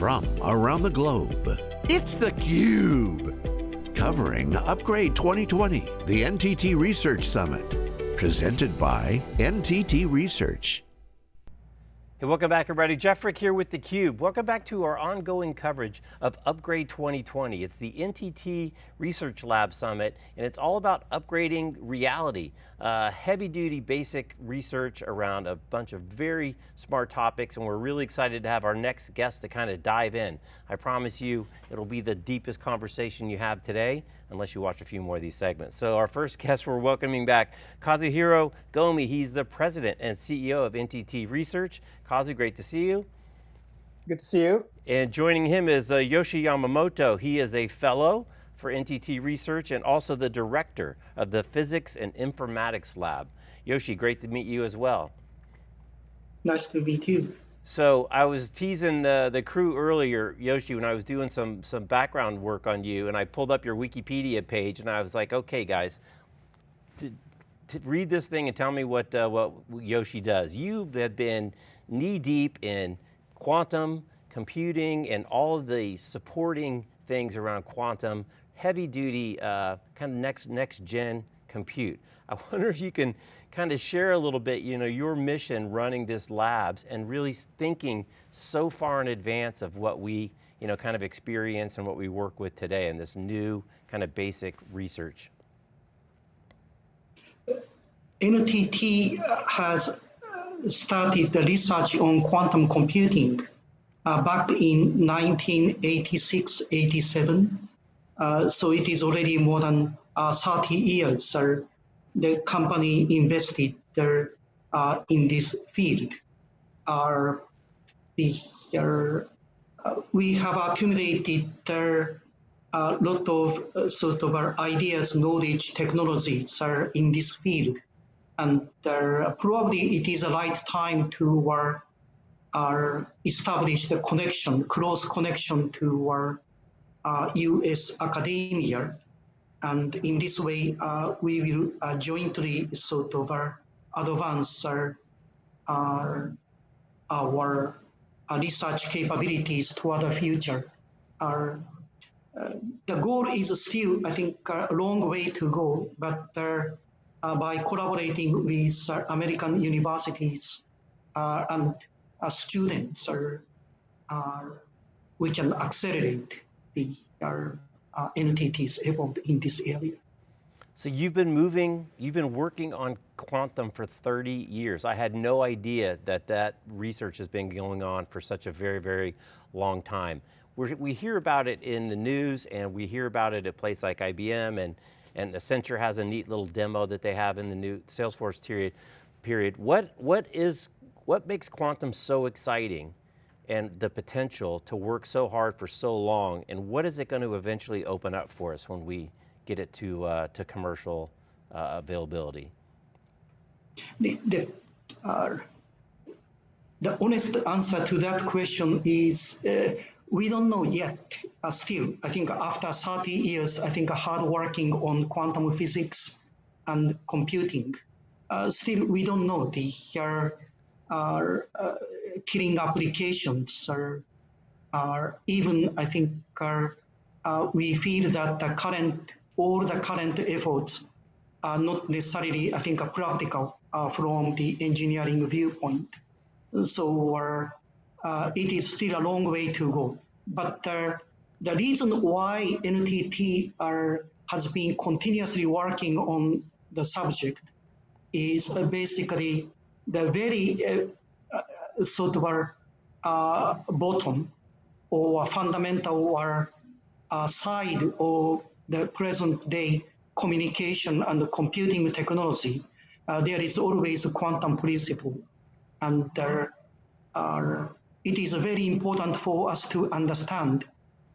from around the globe. It's theCUBE, covering Upgrade 2020, the NTT Research Summit, presented by NTT Research. Hey, welcome back everybody. Jeff Frick here with theCUBE. Welcome back to our ongoing coverage of Upgrade 2020. It's the NTT Research Lab Summit, and it's all about upgrading reality. Uh, heavy duty basic research around a bunch of very smart topics, and we're really excited to have our next guest to kind of dive in. I promise you, it'll be the deepest conversation you have today, unless you watch a few more of these segments. So our first guest we're welcoming back, Kazuhiro Gomi. He's the president and CEO of NTT Research. Kazu, great to see you. Good to see you. And joining him is uh, Yoshi Yamamoto. He is a fellow for NTT Research and also the director of the Physics and Informatics Lab. Yoshi, great to meet you as well. Nice to meet you. So I was teasing the, the crew earlier, Yoshi, when I was doing some, some background work on you and I pulled up your Wikipedia page and I was like, okay guys, to, to read this thing and tell me what, uh, what Yoshi does. You have been knee deep in quantum computing and all of the supporting things around quantum, heavy duty, uh, kind of next, next gen compute. I wonder if you can kind of share a little bit, you know, your mission running this labs and really thinking so far in advance of what we, you know, kind of experience and what we work with today in this new kind of basic research. NTT has started the research on quantum computing uh, back in 1986-87. Uh, so it is already more than uh, 30 years. The company invested there uh, in this field. Are the uh, we have accumulated there a lot of uh, sort of ideas, knowledge, technologies are in this field, and probably it is a right time to our establish the connection, close connection to our uh, U.S. academia and in this way, uh, we will uh, jointly sort of uh, advance our, our, our research capabilities toward the future. Our, uh, the goal is still, I think, a long way to go, but uh, uh, by collaborating with American universities and students, we can accelerate the uh, Uh, entities evolved in this area. So you've been moving, you've been working on quantum for 30 years. I had no idea that that research has been going on for such a very, very long time. We're, we hear about it in the news and we hear about it at a place like IBM and, and Accenture has a neat little demo that they have in the new Salesforce period. period. What, what, is, what makes quantum so exciting and the potential to work so hard for so long, and what is it going to eventually open up for us when we get it to, uh, to commercial uh, availability? The, the, uh, the, honest answer to that question is uh, we don't know yet. Uh, still, I think after 30 years, I think hard working on quantum physics and computing, uh, still we don't know the are uh, killing applications are, are even, I think, are, uh, we feel that the current, all the current efforts are not necessarily, I think, practical uh, from the engineering viewpoint. So uh, it is still a long way to go. But uh, the reason why NTT are, has been continuously working on the subject is basically the very sort uh, bottom or fundamental or uh, side of the present day communication and computing technology, uh, there is always a quantum principle. And there are, it is very important for us to understand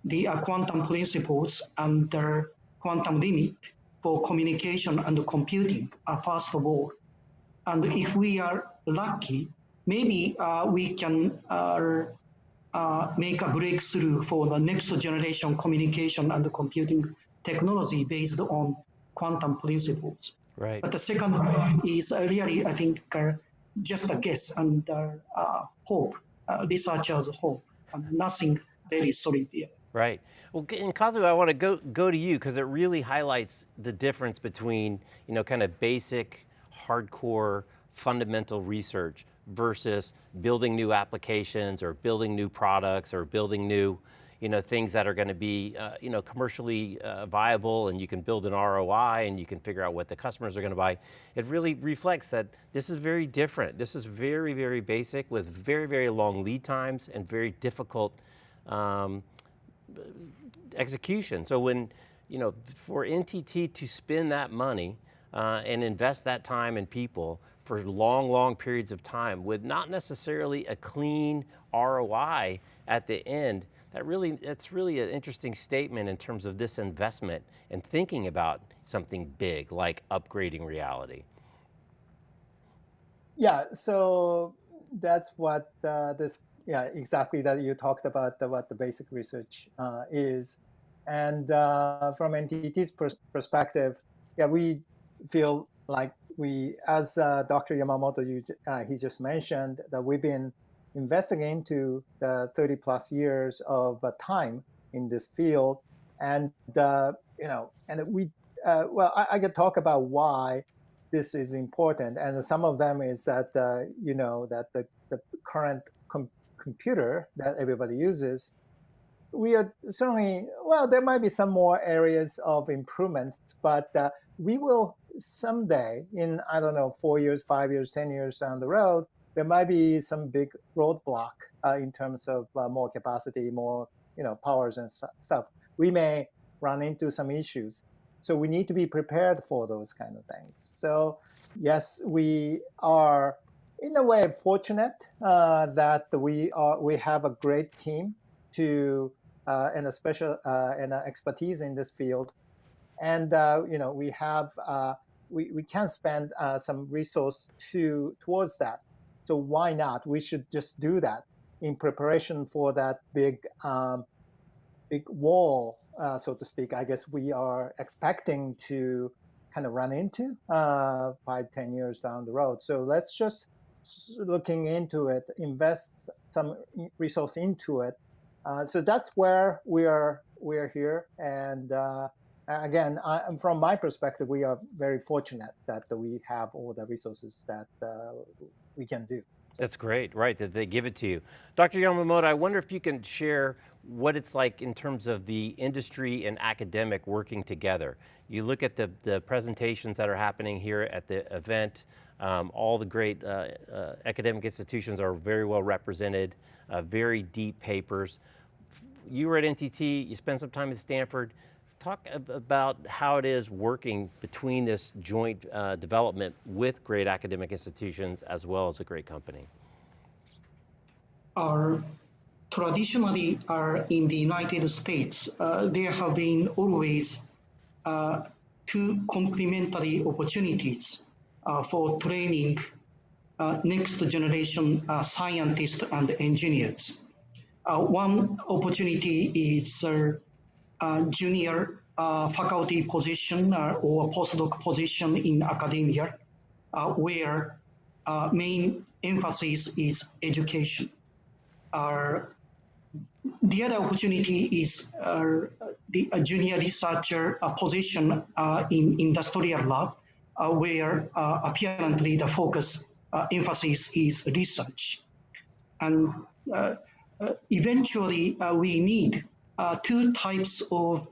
the uh, quantum principles and the quantum limit for communication and computing, uh, first of all. And if we are lucky, maybe uh, we can uh, uh, make a breakthrough for the next generation communication and computing technology based on quantum principles. Right. But the second one is really, I think, uh, just a guess and uh, hope, researchers hope, and nothing very solid. Yeah. Right. Well, and Kazu, I want to go go to you because it really highlights the difference between you know kind of basic, hardcore, fundamental research versus building new applications or building new products or building new you know, things that are going to be uh, you know, commercially uh, viable and you can build an ROI and you can figure out what the customers are going to buy. It really reflects that this is very different. This is very, very basic with very, very long lead times and very difficult um, execution. So when, you know, for NTT to spend that money uh, and invest that time and people for long, long periods of time with not necessarily a clean ROI at the end, that really, that's really an interesting statement in terms of this investment and thinking about something big like upgrading reality. Yeah, so that's what uh, this, yeah, exactly that you talked about the, what the basic research uh, is. And uh, from NTT's pers perspective, yeah, we feel like we, as uh, Dr. Yamamoto, you, uh, he just mentioned, that we've been investing into the 30 plus years of uh, time in this field. And, uh, you know, and we, uh, well, I, I, can talk about why this is important. And some of them is that, uh, you know, that the, the current com computer that everybody uses, we are certainly, well, there might be some more areas of improvements, but we will someday in, I don't know, four years, five years, 10 years down the road, there might be some big roadblock uh, in terms of uh, more capacity, more you know powers and stuff. We may run into some issues, so we need to be prepared for those kind of things. So yes, we are in a way fortunate uh, that we are we have a great team to uh, and a special uh, and expertise in this field, and uh, you know we have we, we can spend some resource to towards that. So why not? We should just do that in preparation for that big, um, big wall, uh, so to speak. I guess we are expecting to kind of run into uh, five, ten years down the road. So let's just looking into it, invest some resource into it. Uh, so that's where we are. We are here, and uh, again, I, from my perspective, we are very fortunate that we have all the resources that uh, we can do. That's great, right, that they give it to you. Dr. Yamamoto, I wonder if you can share what it's like in terms of the industry and academic working together. You look at the, the presentations that are happening here at the event, um, all the great uh, uh, academic institutions are very well represented, uh, very deep papers. You were at NTT, you spent some time at Stanford talk about how it is working between this joint uh, development with great academic institutions as well as a great company. Our traditionally are in the United States, uh, there have been always uh, two complementary opportunities uh, for training uh, next generation uh, scientists and engineers. one opportunity is uh, junior uh, faculty position uh, or postdoc position in academia, uh, where uh, main emphasis is education. Uh, the other opportunity is the junior researcher position in industrial lab, where apparently the focus emphasis is research. And eventually we need uh, two types of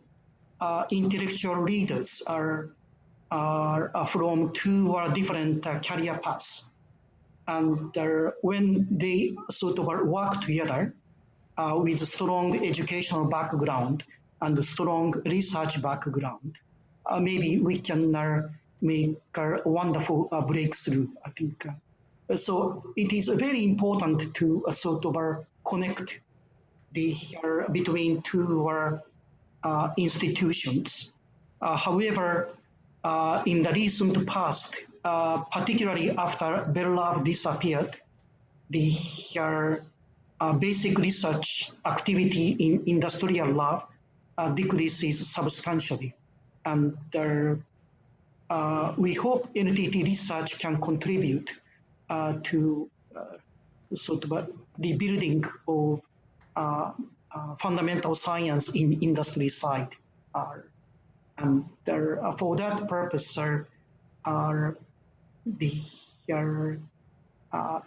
uh, intellectual leaders are, are, are from two or different uh, career paths. And when they sort of work together uh, with a strong educational background and strong research background, uh, maybe we can uh, make a wonderful breakthrough, I think. so it is very important to sort of connect the, between two uh, institutions. Uh, however, uh, in the recent past, particularly after Lab disappeared, the basic research activity in industrial lab decreases substantially. And uh, we hope NTT research can contribute uh, to uh, sort of rebuilding of uh, uh, fundamental science in industry side. and there, for that purpose, are, are the uh,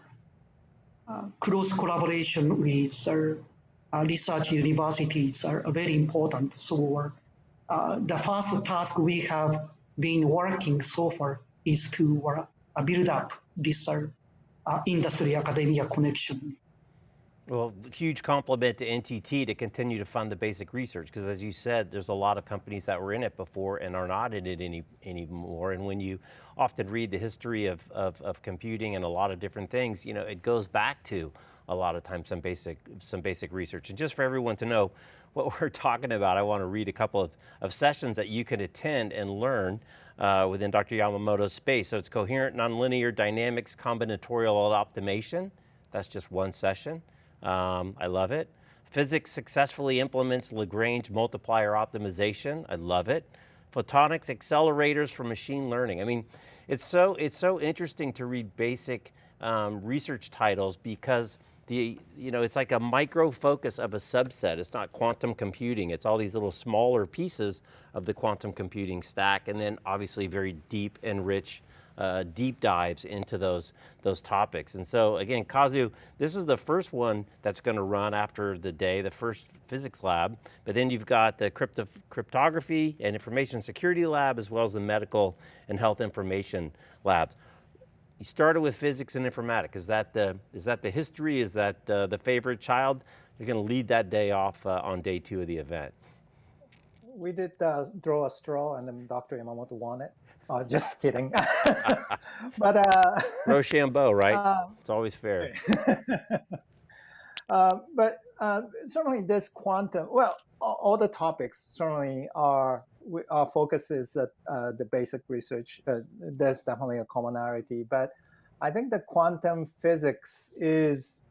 close collaboration with uh, research universities are very important. So uh, the first task we have been working so far is to uh, build up this industry academia connection. Well, huge compliment to NTT to continue to fund the basic research, because as you said, there's a lot of companies that were in it before and are not in it any anymore. And when you often read the history of, of, of computing and a lot of different things, you know, it goes back to a lot of times some basic, some basic research. And just for everyone to know what we're talking about, I want to read a couple of, of sessions that you can attend and learn uh, within Dr. Yamamoto's space. So it's coherent, nonlinear dynamics, combinatorial optimization. That's just one session. Um, I love it. Physics successfully implements Lagrange multiplier optimization. I love it. Photonics accelerators for machine learning. I mean, it's so, it's so interesting to read basic um, research titles because the, you know, it's like a micro focus of a subset. It's not quantum computing. It's all these little smaller pieces of the quantum computing stack and then obviously very deep and rich uh, deep dives into those, those topics. And so again, Kazu, this is the first one that's going to run after the day, the first physics lab, but then you've got the crypto cryptography and information security lab, as well as the medical and health information labs. You started with physics and informatics. Is that the, is that the history? Is that uh, the favorite child? You're going to lead that day off uh, on day two of the event. We did uh, draw a straw and then Dr. Yamamoto won it. Oh, just kidding. but uh, Rochambeau, right? Uh, it's always fair. uh, but uh, certainly, this quantum. Well, all the topics certainly are. Our focus is at uh, the basic research. Uh, there's definitely a commonality, but I think the quantum physics is,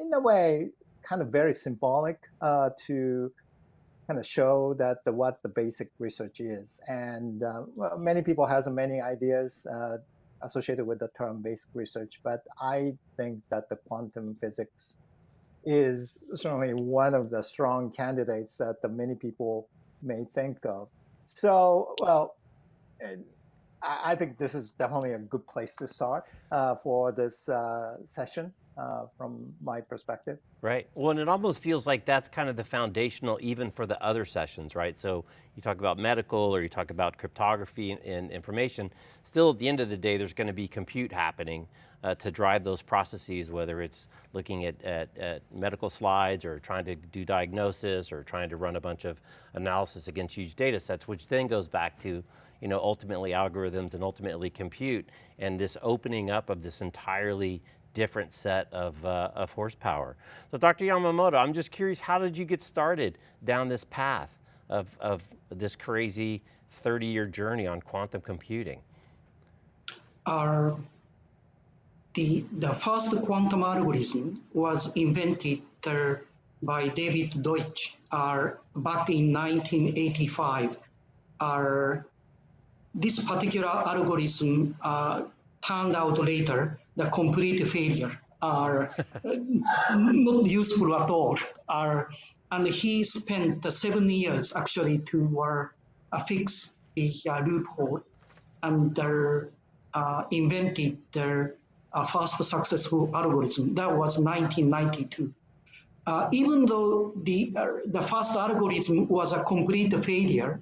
in a way, kind of very symbolic uh, to kind of show that the, what the basic research is. And uh, well, many people has many ideas uh, associated with the term basic research, but I think that the quantum physics is certainly one of the strong candidates that the many people may think of. So, well, I think this is definitely a good place to start uh, for this uh, session uh, from my perspective. Right, well, and it almost feels like that's kind of the foundational even for the other sessions, right? So you talk about medical or you talk about cryptography and, information, still at the end of the day, there's going to be compute happening uh, to drive those processes, whether it's looking at, at, at, medical slides or trying to do diagnosis or trying to run a bunch of analysis against huge data sets, which then goes back to you know, ultimately algorithms and ultimately compute and this opening up of this entirely different set of, uh, of horsepower. So Dr. Yamamoto, I'm just curious, how did you get started down this path of, of this crazy 30 year journey on quantum computing? Our, the, the first quantum algorithm was invented uh, by David Deutsch uh, back in 1985. Our, this particular algorithm uh, turned out later the complete failure are not useful at all. Are, and he spent seven years actually to uh, fix the uh, loophole and uh, invented the uh, first successful algorithm. That was 1992. Uh, even though the, uh, the first algorithm was a complete failure,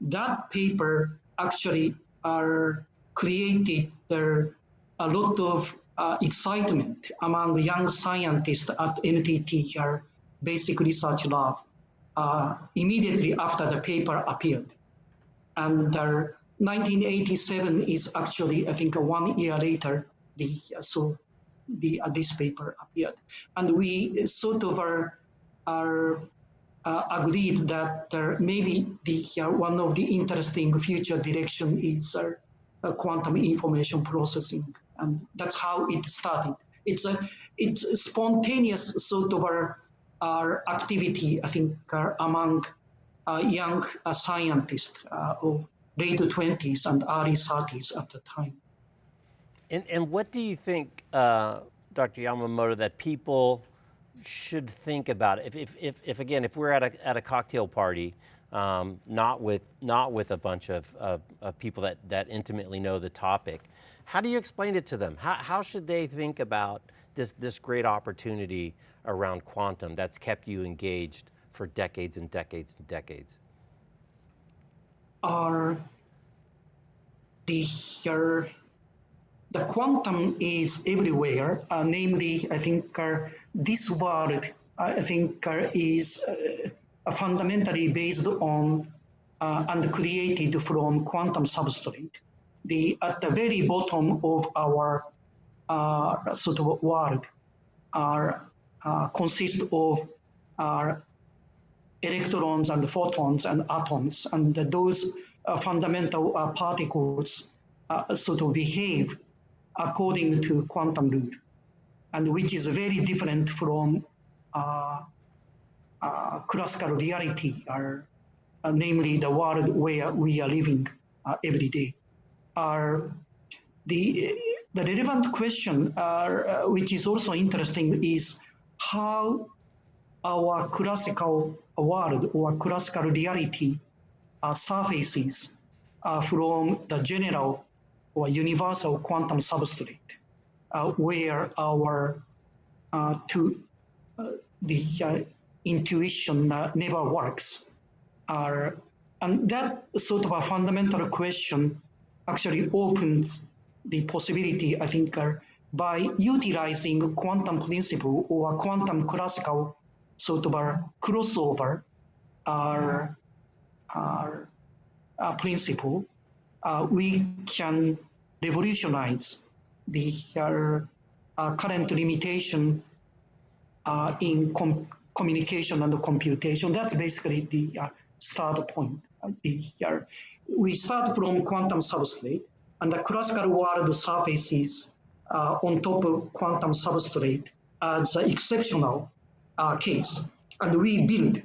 that paper actually are created there a lot of uh, excitement among young scientists at NTT here, basic research lab, uh, immediately after the paper appeared. And uh, 1987 is actually, I think, one year later, the, so the, uh, this paper appeared. And we sort of are, are uh, agreed that maybe the, uh, one of the interesting future direction is uh, quantum information processing. And that's how it started. It's a it's a spontaneous sort of our, our activity, I think, uh, among uh, young uh, scientists of late 20s and early 30s at the time. And, and what do you think, uh, Dr. Yamamoto, that people should think about? If, if, if, if again, if we're at a, at a cocktail party, um, not with not with a bunch of, of, of, people that, that intimately know the topic. How do you explain it to them? How, how should they think about this, this great opportunity around quantum that's kept you engaged for decades and decades and decades? Are the, uh, the quantum is everywhere, uh, namely, I think uh, this world, I think, uh, is uh, fundamentally based on uh, and created from quantum substrate. The, at the very bottom of our uh, sort of world are uh, consist of our electrons and photons and atoms, and those uh, fundamental uh, particles sort of behave according to quantum rule, and which is very different from uh, classical reality are, uh, namely the world where we are living uh, every day, are the the relevant question, uh, which is also interesting, is how our classical world or classical reality uh, surfaces uh, from the general or universal quantum substrate, where our to the intuition uh, never works. Uh, and that sort of a fundamental question actually opens the possibility, I think, uh, by utilizing quantum principle or quantum classical sort of a crossover uh, uh, principle, uh, we can revolutionize the current limitation in communication and the computation. That's basically the uh, start point. The, uh, we start from quantum substrate, and the classical world surfaces uh, on top of quantum substrate as an exceptional uh, case. And we build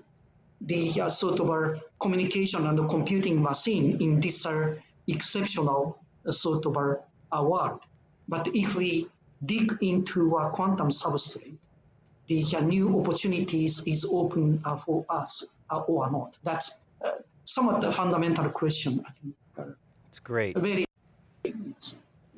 the uh, sort of a communication and computing machine in this uh, exceptional sort of a world. But if we dig into a quantum substrate, the uh, new opportunities is open uh, for us uh, or not? That's somewhat the fundamental question, I think. It's great. Very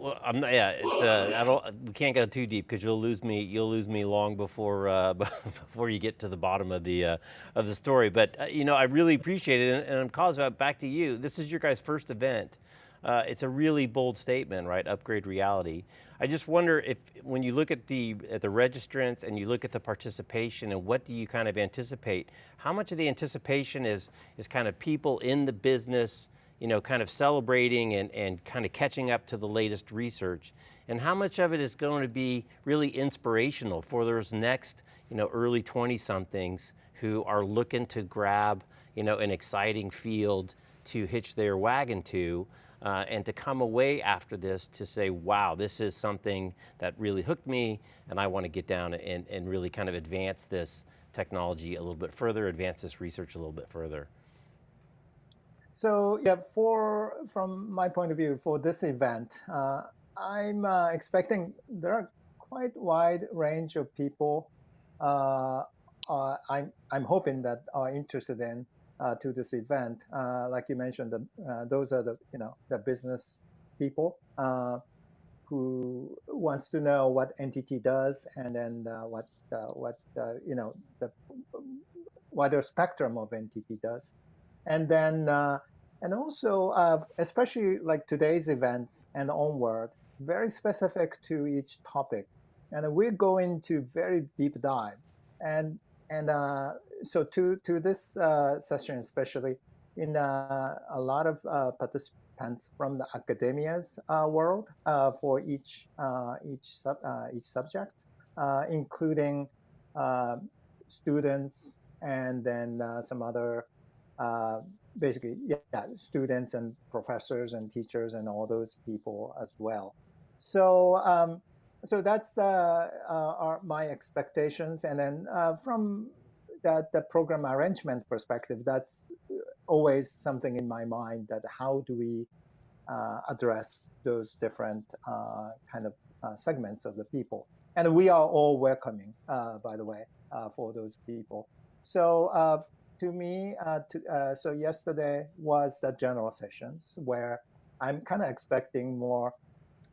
well, I'm not, yeah, uh, I don't, we can't go too deep because you'll lose me, you'll lose me long before, uh, before you get to the bottom of the, uh, of the story. But, you know, I really appreciate it. And, and Kazuo, back to you. This is your guys' first event. Uh, it's a really bold statement, right? Upgrade reality. I just wonder if, when you look at the at the registrants and you look at the participation and what do you kind of anticipate? How much of the anticipation is is kind of people in the business, you know, kind of celebrating and and kind of catching up to the latest research, and how much of it is going to be really inspirational for those next, you know, early 20 somethings who are looking to grab, you know, an exciting field to hitch their wagon to uh, and to come away after this to say, wow, this is something that really hooked me and I want to get down and, and really kind of advance this technology a little bit further, advance this research a little bit further. So yeah, for from my point of view, for this event, uh, I'm uh, expecting there are quite wide range of people. Uh, uh I'm I'm hoping that are interested in uh, to this event. Uh, like you mentioned, the, uh, those are the you know the business people uh, who wants to know what NTT does and then uh, what what you know the wider spectrum of NTT does, and then and also especially like today's events and onward, very specific to each topic, and we're going to very deep dive. And and uh, so to to this uh, session especially, in uh, a lot of uh, participants from the academia's uh, world uh, for each each sub each subject, including students and then some other basically yeah students and professors and teachers and all those people as well. So. Um, so that's uh, uh, our, my expectations. And then uh, from that the program arrangement perspective, that's always something in my mind that how do we uh, address those different uh, kind of uh, segments of the people. And we are all welcoming, by the way. uh, for those people. So uh, to me, uh, to, uh, so yesterday was the general sessions where I'm kind of expecting more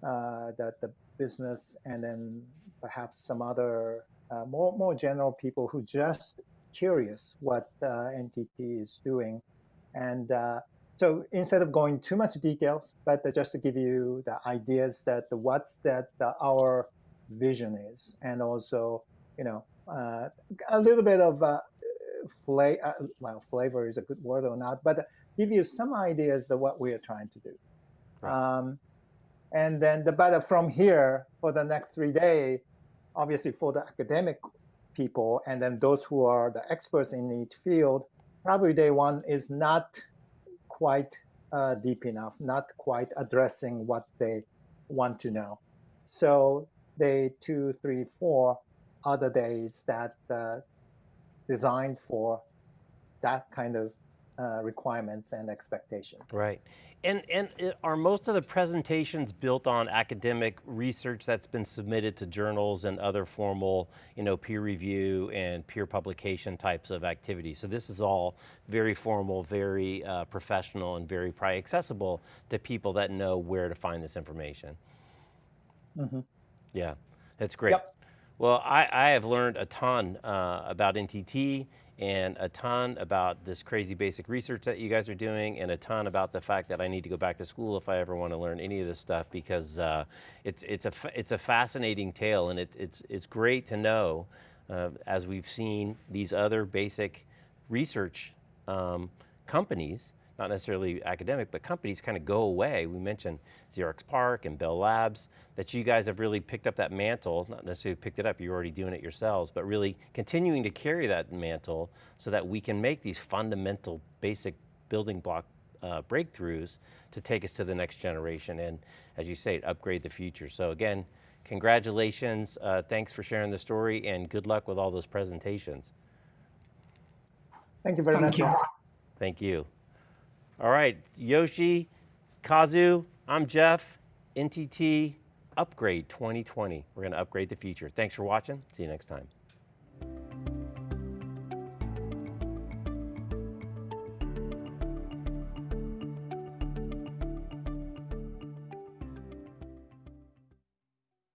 uh, that the business and then perhaps some other uh, more more general people who just curious what NTT is doing, and so instead of going too much details, but just to give you the ideas that the, what's that our vision is, and also you know uh, a little bit of uh, flavor. Uh, well, flavor is a good word or not, but give you some ideas of what we are trying to do. Right. Um, and then the better from here for the next three days, obviously for the academic people and then those who are the experts in each field, probably day one is not quite uh, deep enough, not quite addressing what they want to know. So day two, three, four other days that uh, designed for that kind of uh, requirements and expectations. Right. And, and are most of the presentations built on academic research that's been submitted to journals and other formal you know, peer review and peer publication types of activities? So this is all very formal, very uh, professional, and very probably accessible to people that know where to find this information. Mm -hmm. Yeah, that's great. Yep. Well, I, I have learned a ton uh, about NTT and a ton about this crazy basic research that you guys are doing and a ton about the fact that I need to go back to school if I ever want to learn any of this stuff because uh, it's, it's, a, it's a fascinating tale and it, it's, it's great to know uh, as we've seen these other basic research um, companies not necessarily academic, but companies kind of go away. We mentioned Xerox PARC and Bell Labs, that you guys have really picked up that mantle, not necessarily picked it up, you're already doing it yourselves, but really continuing to carry that mantle so that we can make these fundamental, basic building block uh, breakthroughs to take us to the next generation and, as you say, upgrade the future. So again, congratulations, uh, thanks for sharing the story, and good luck with all those presentations. Thank you very Thank much. You. Thank you. All right, Yoshi, Kazu, I'm Jeff, NTT Upgrade 2020. We're going to upgrade the future. Thanks for watching. See you next time.